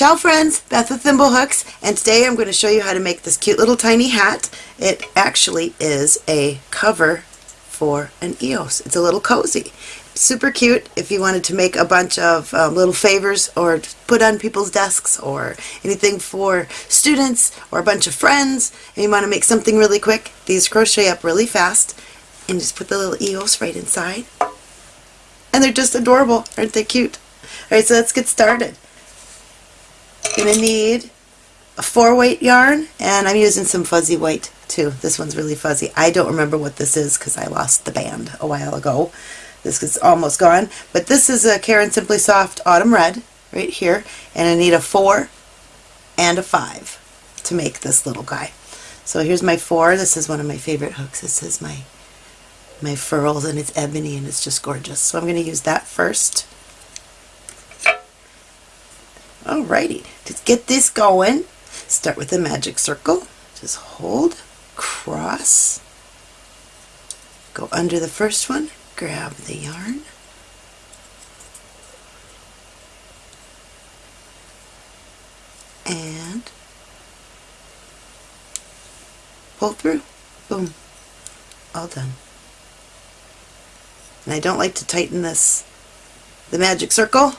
Ciao friends, Beth with Thimblehooks, and today I'm going to show you how to make this cute little tiny hat. It actually is a cover for an EOS. It's a little cozy. Super cute if you wanted to make a bunch of um, little favors or put on people's desks or anything for students or a bunch of friends and you want to make something really quick. These crochet up really fast and just put the little EOS right inside. And they're just adorable. Aren't they cute? Alright, so let's get started. Gonna need a four weight yarn and I'm using some fuzzy white too. This one's really fuzzy. I don't remember what this is because I lost the band a while ago. This is almost gone. But this is a Caron Simply Soft Autumn Red right here and I need a four and a five to make this little guy. So here's my four. This is one of my favorite hooks. This is my my furls and it's ebony and it's just gorgeous. So I'm going to use that first. Alrighty, to get this going, start with a magic circle. Just hold, cross, go under the first one, grab the yarn, and pull through. Boom. All done. And I don't like to tighten this, the magic circle,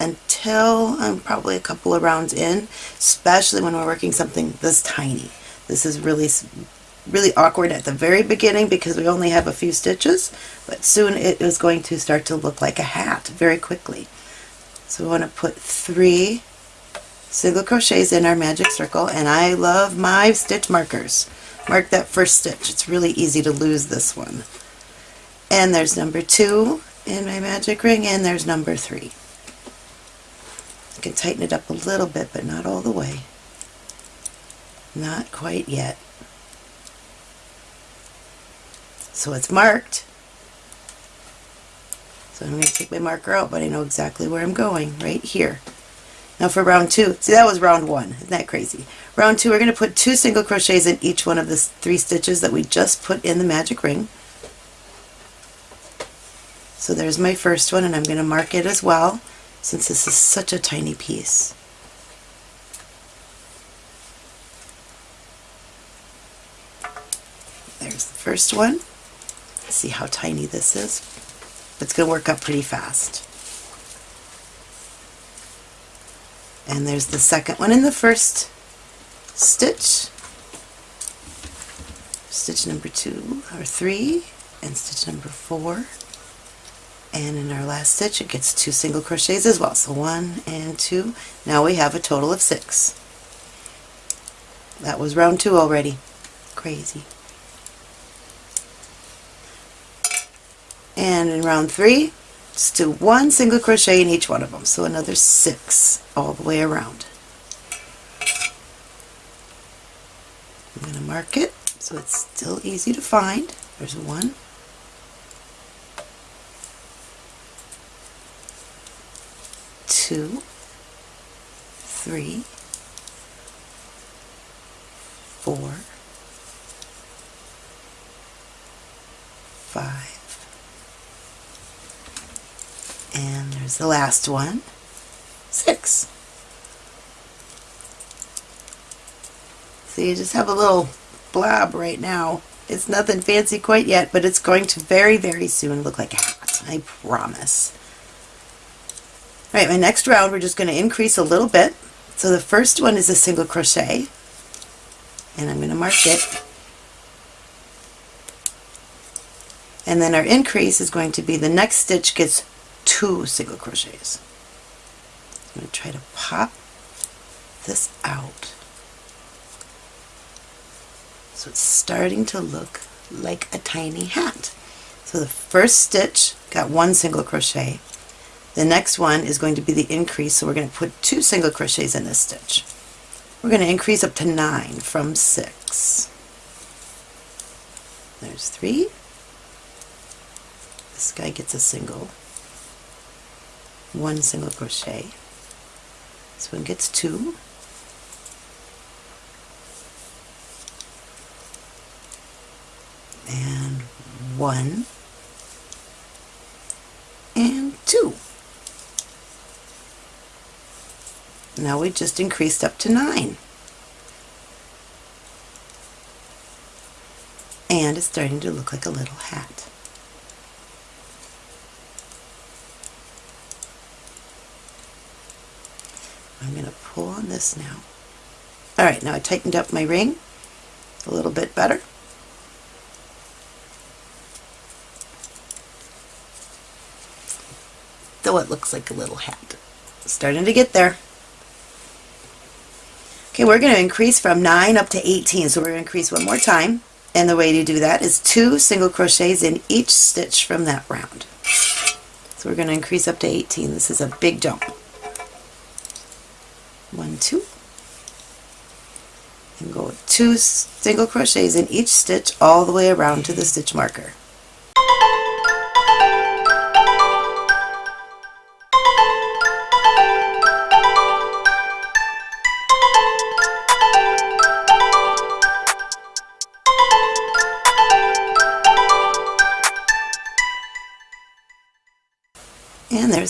until I'm probably a couple of rounds in, especially when we're working something this tiny. This is really really awkward at the very beginning because we only have a few stitches, but soon it is going to start to look like a hat very quickly. So we want to put three single crochets in our magic circle and I love my stitch markers. Mark that first stitch. It's really easy to lose this one. And there's number two in my magic ring and there's number three. I can tighten it up a little bit, but not all the way. Not quite yet. So it's marked. So I'm going to take my marker out, but I know exactly where I'm going, right here. Now for round two, see that was round one, isn't that crazy? Round two, we're going to put two single crochets in each one of the three stitches that we just put in the magic ring. So there's my first one, and I'm going to mark it as well since this is such a tiny piece. There's the first one. See how tiny this is? It's going to work up pretty fast. And there's the second one in the first stitch. Stitch number two or three and stitch number four and in our last stitch it gets two single crochets as well. So one and two. Now we have a total of six. That was round two already. Crazy. And in round three just do one single crochet in each one of them. So another six all the way around. I'm going to mark it so it's still easy to find. There's one two, three, four, five, and there's the last one, six. So you just have a little blob right now. It's nothing fancy quite yet, but it's going to very, very soon look like a hat. I promise. Alright, my next round we're just going to increase a little bit. So the first one is a single crochet, and I'm going to mark it. And then our increase is going to be the next stitch gets two single crochets. I'm going to try to pop this out. So it's starting to look like a tiny hat. So the first stitch got one single crochet, the next one is going to be the increase, so we're going to put two single crochets in this stitch. We're going to increase up to nine from six. There's three. This guy gets a single. One single crochet. This one gets two. And one and two. Now we just increased up to 9. And it's starting to look like a little hat. I'm going to pull on this now. Alright, now I tightened up my ring a little bit better. Though it looks like a little hat. Starting to get there. Okay, we're going to increase from 9 up to 18, so we're going to increase one more time. And the way to do that is two single crochets in each stitch from that round. So we're going to increase up to 18. This is a big jump. One, two. And go two single crochets in each stitch all the way around to the stitch marker.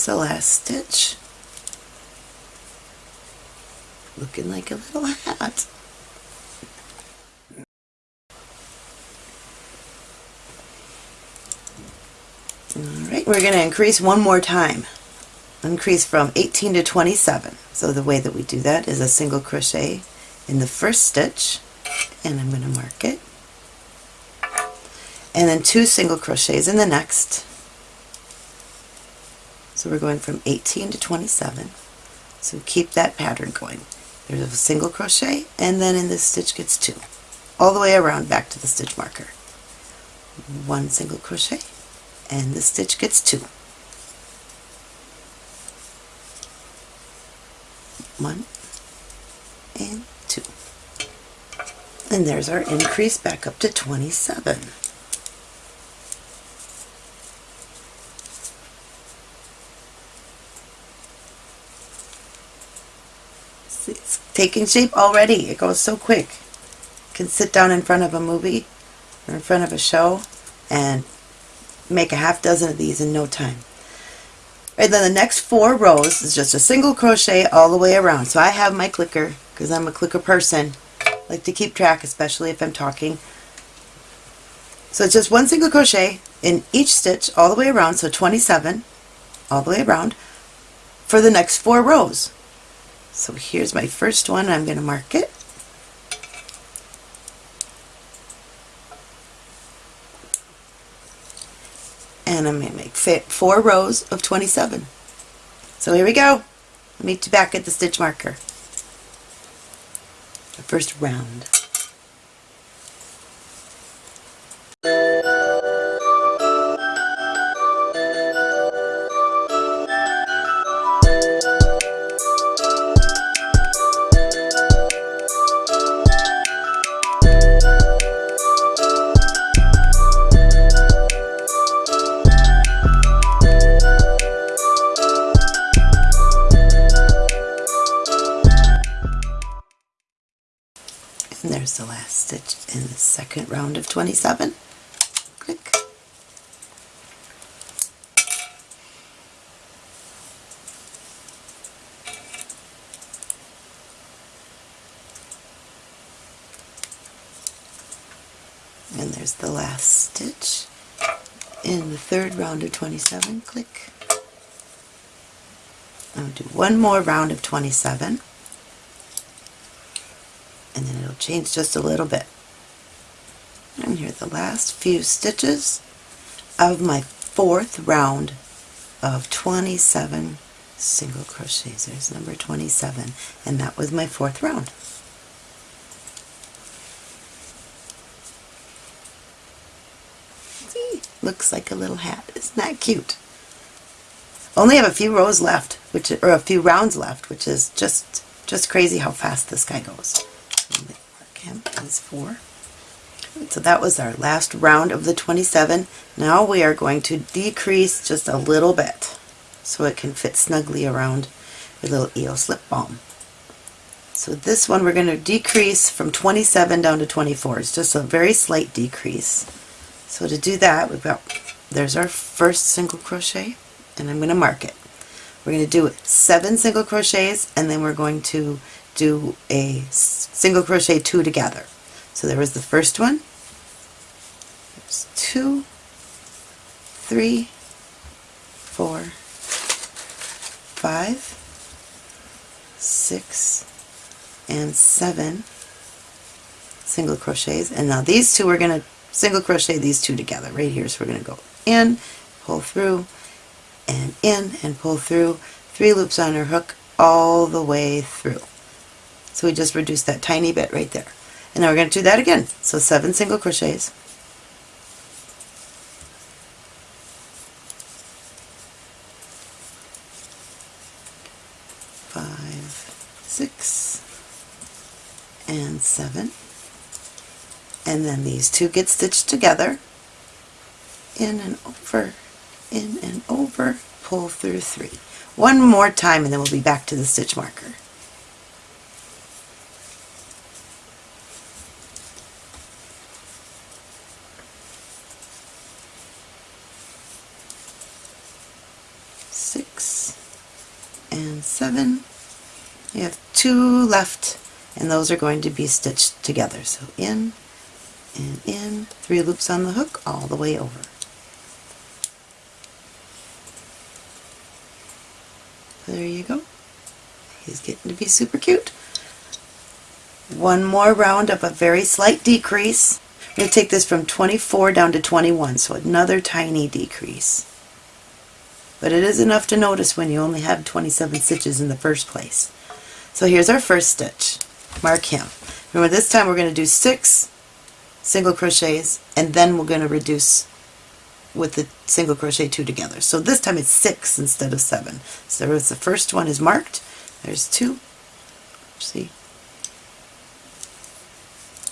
There's the last stitch. Looking like a little hat. Alright, we're going to increase one more time. Increase from 18 to 27. So the way that we do that is a single crochet in the first stitch, and I'm going to mark it, and then two single crochets in the next, so we're going from 18 to 27. So keep that pattern going. There's a single crochet and then in this stitch gets two. All the way around back to the stitch marker. One single crochet and the stitch gets two. One and two. And there's our increase back up to 27. It's taking shape already. It goes so quick. You can sit down in front of a movie or in front of a show and make a half dozen of these in no time. And then the next four rows is just a single crochet all the way around. So I have my clicker because I'm a clicker person. I like to keep track, especially if I'm talking. So it's just one single crochet in each stitch all the way around, so 27 all the way around for the next four rows. So here's my first one. I'm going to mark it. And I'm going to make four rows of 27. So here we go. Meet you back at the stitch marker. The first round. Round of 27. Click. And there's the last stitch in the third round of 27. Click. I'll do one more round of 27 and then it'll change just a little bit. And here the last few stitches of my fourth round of 27 single crochets. There's number 27 and that was my fourth round. See, looks like a little hat. Isn't that cute? Only have a few rows left, which or a few rounds left, which is just just crazy how fast this guy goes mark him as 4. So that was our last round of the 27. Now we are going to decrease just a little bit so it can fit snugly around your little EOS lip balm. So this one we're going to decrease from 27 down to 24. It's just a very slight decrease. So to do that, we've got, there's our first single crochet, and I'm going to mark it. We're going to do seven single crochets and then we're going to do a single crochet two together. So there was the first one. There's two, three, four, five, six, and seven single crochets. And now these two, we're going to single crochet these two together right here. So we're going to go in, pull through, and in, and pull through, three loops on our hook all the way through. So we just reduced that tiny bit right there. And now we're going to do that again. So seven single crochets. Five, six, and seven. And then these two get stitched together. In and over, in and over, pull through three. One more time and then we'll be back to the stitch marker. six, and seven. You have two left, and those are going to be stitched together. So in and in, three loops on the hook all the way over. There you go. He's getting to be super cute. One more round of a very slight decrease. I'm going to take this from 24 down to 21, so another tiny decrease but it is enough to notice when you only have 27 stitches in the first place. So here's our first stitch. Mark him. Remember this time we're going to do six single crochets and then we're going to reduce with the single crochet two together. So this time it's six instead of seven. So the first one is marked. There's two. See?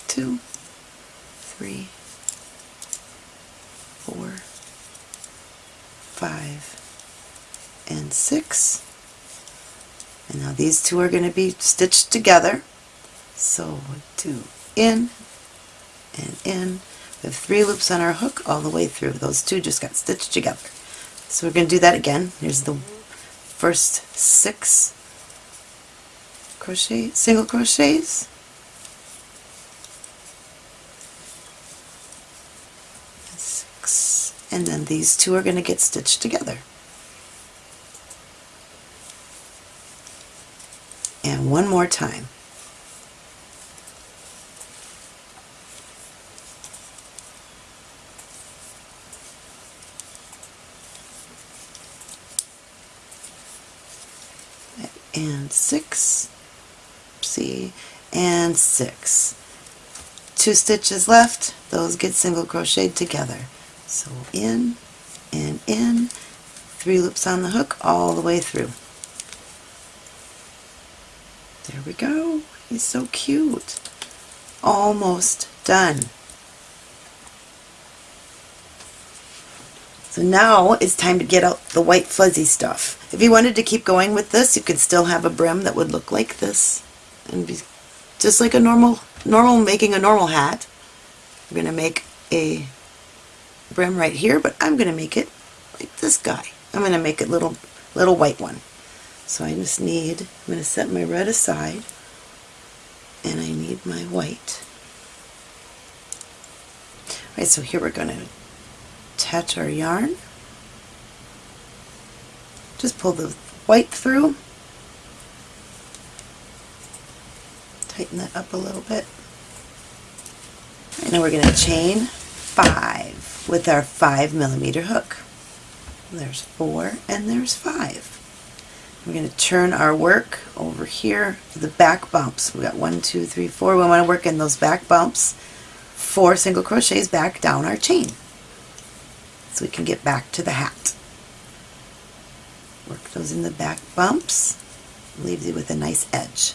Two, three, four, five, and six. And now these two are going to be stitched together. So two in and in. We have three loops on our hook all the way through. Those two just got stitched together. So we're going to do that again. Here's the first six crochet, single crochets. Six. And then these two are going to get stitched together. One more time. And six, see, and six. Two stitches left, those get single crocheted together. So in and in, three loops on the hook all the way through. There we go. He's so cute. Almost done. So now it's time to get out the white fuzzy stuff. If you wanted to keep going with this, you could still have a brim that would look like this and be just like a normal, normal making a normal hat. I'm going to make a brim right here, but I'm going to make it like this guy. I'm going to make it little, little white one. So I just need, I'm going to set my red aside and I need my white. Alright, so here we're going to attach our yarn. Just pull the white through. Tighten that up a little bit. And now we're going to chain five with our five millimeter hook. There's four and there's five. We're going to turn our work over here to the back bumps. We got one, two, three, four. We want to work in those back bumps. Four single crochets back down our chain. So we can get back to the hat. Work those in the back bumps. Leaves you with a nice edge.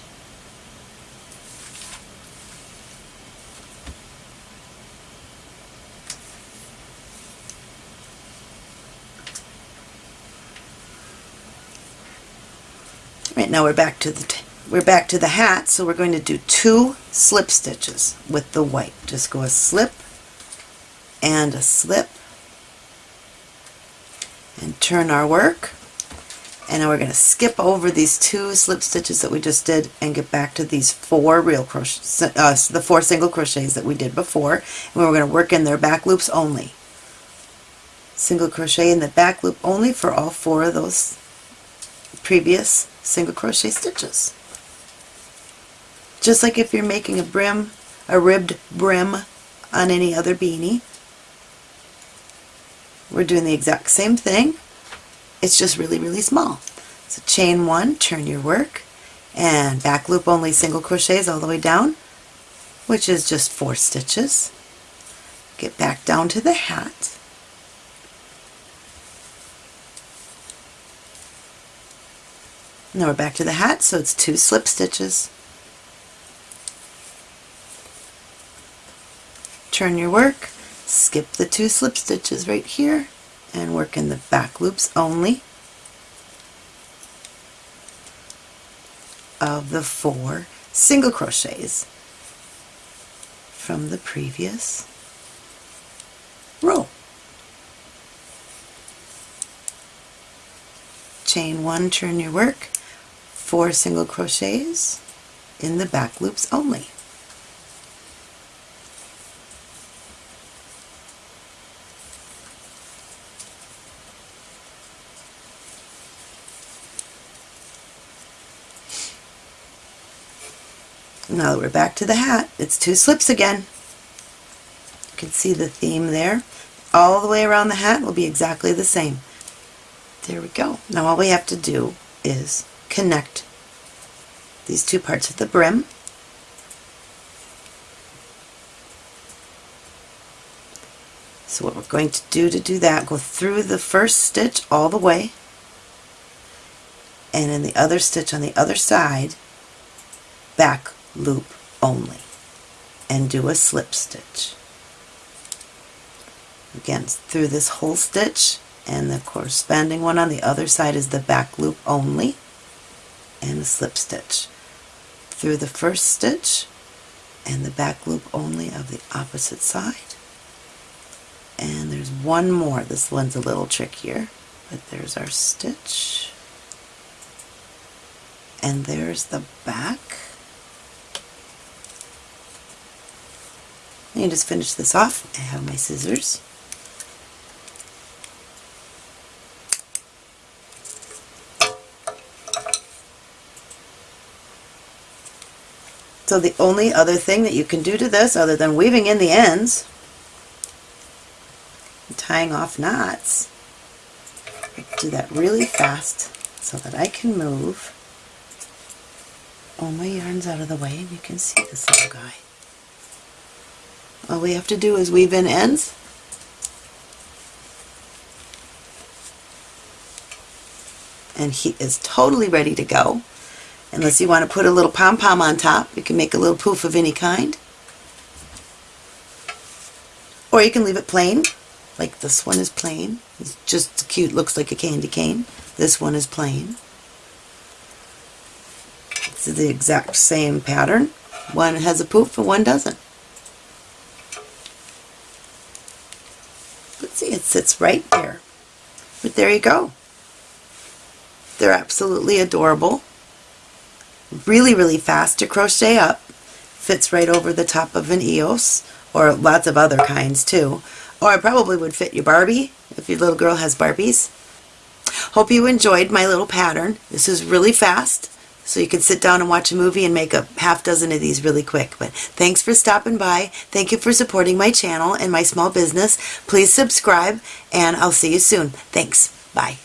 Now we're back to the we're back to the hat, so we're going to do two slip stitches with the white. Just go a slip and a slip and turn our work And then we're going to skip over these two slip stitches that we just did and get back to these four real crochet, uh, the four single crochets that we did before. And we're going to work in their back loops only. Single crochet in the back loop only for all four of those previous single crochet stitches. Just like if you're making a brim, a ribbed brim on any other beanie. We're doing the exact same thing, it's just really, really small. So chain one, turn your work, and back loop only single crochets all the way down, which is just four stitches. Get back down to the hat. Now we're back to the hat, so it's two slip stitches. Turn your work, skip the two slip stitches right here, and work in the back loops only of the four single crochets from the previous row. Chain one, turn your work, four single crochets in the back loops only. Now that we're back to the hat, it's two slips again. You can see the theme there. All the way around the hat will be exactly the same. There we go. Now all we have to do is connect these two parts of the brim. So what we're going to do to do that, go through the first stitch all the way, and in the other stitch on the other side, back loop only and do a slip stitch. Again, through this whole stitch and the corresponding one on the other side is the back loop only and a slip stitch. Through the first stitch and the back loop only of the opposite side. And there's one more. This one's a little trickier, but there's our stitch. And there's the back. And just finish this off. I have my scissors. So the only other thing that you can do to this other than weaving in the ends tying off knots, do that really fast so that I can move all my yarns out of the way and you can see this little guy. All we have to do is weave in ends and he is totally ready to go. Unless you want to put a little pom-pom on top, you can make a little poof of any kind. Or you can leave it plain, like this one is plain. It's just cute, looks like a candy cane. This one is plain. It's the exact same pattern. One has a poof and one doesn't. Let's see, it sits right there. But there you go. They're absolutely adorable. Really, really fast to crochet up. Fits right over the top of an EOS, or lots of other kinds too. Or I probably would fit your Barbie, if your little girl has Barbies. Hope you enjoyed my little pattern. This is really fast. So you can sit down and watch a movie and make a half dozen of these really quick. But thanks for stopping by. Thank you for supporting my channel and my small business. Please subscribe and I'll see you soon. Thanks. Bye.